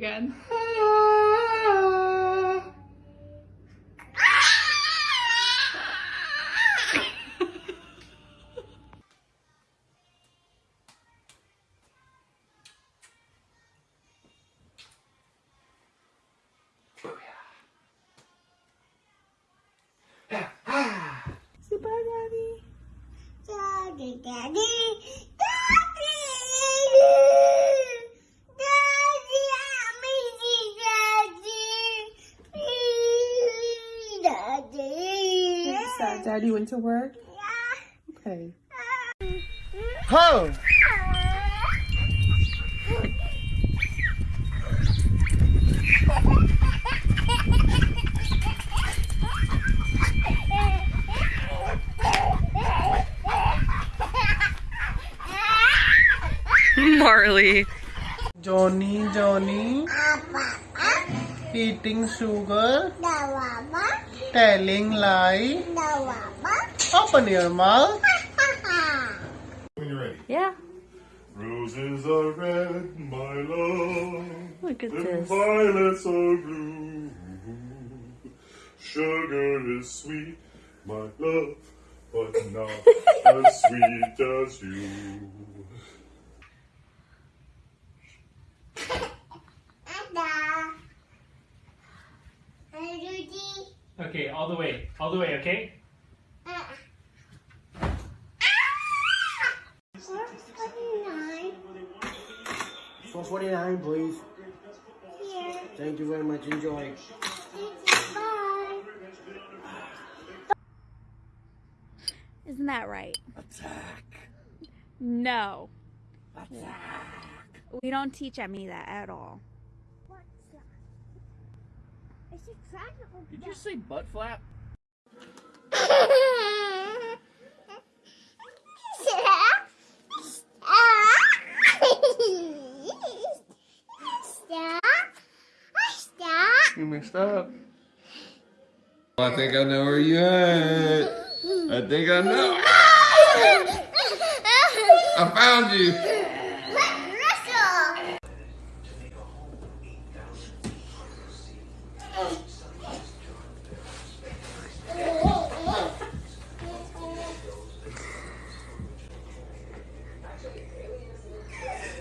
again. Say bye, Daddy. Daddy, Daddy, Daddy, Daddy, Is Daddy went to work? Yeah. Okay. Ho! Marley. Johnny, Johnny, eating sugar, Dawaba, telling lie. dawaba, Open your mouth. When you're ready. Yeah. Roses are red, my love. Look at And this. violets are blue. Sugar is sweet, my love, but not as sweet as you. Okay, all the way. All the way, okay? Forty-nine. 449, please. Here. Thank you very much. Enjoy. Bye. Isn't that right? Attack. No. Attack. We don't teach Emmy that at all. What's that? Is it trying to open Did you say butt flap? Stop. Stop. You messed up. I think I know where you at. I think I know. I found you.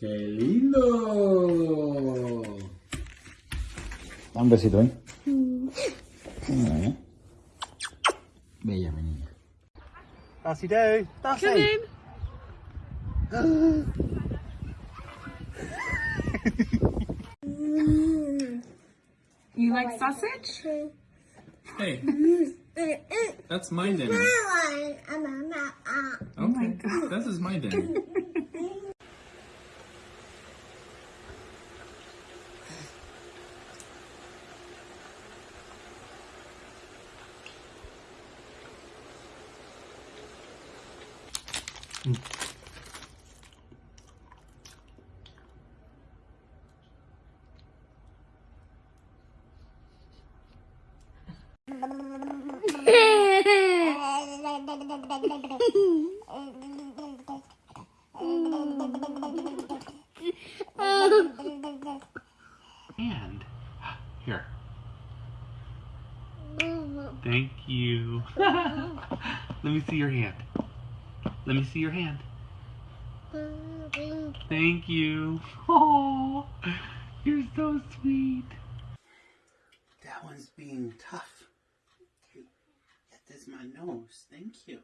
¡Qué lindo! Un besito, ¿eh? Mm. Bella, Dassy do. Dassy. Come in. You like sausage? Hey, that's my dinner. Okay, oh this is my dinner. hand. Here. Thank you. Let me see your hand. Let me see your hand. Thank you. Oh, you're so sweet. That one's being tough. That is my nose. Thank you.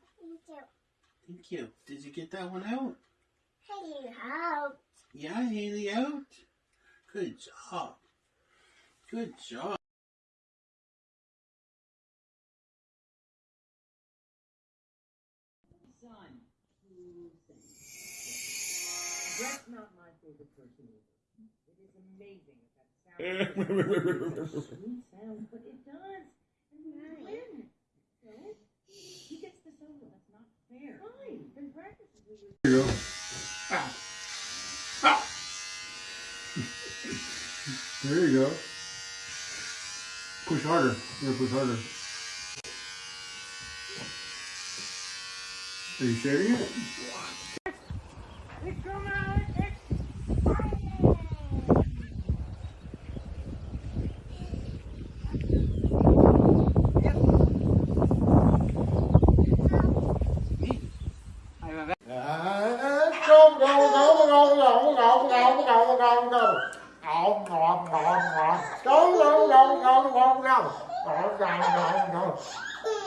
Thank you. Did you get that one out? Haley out? Yeah, Haley out. Good job. Good job. Brett's not my favorite person either. It is amazing if that sounds sweet sound, but it does. And we win. So he gets the solo. That's not fair. Fine. Then practice as we were. Here you go. Ah. There you go. Push harder. You're gonna push harder. Are you sharing it?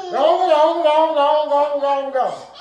Go, go, go, go, go, go, go, go.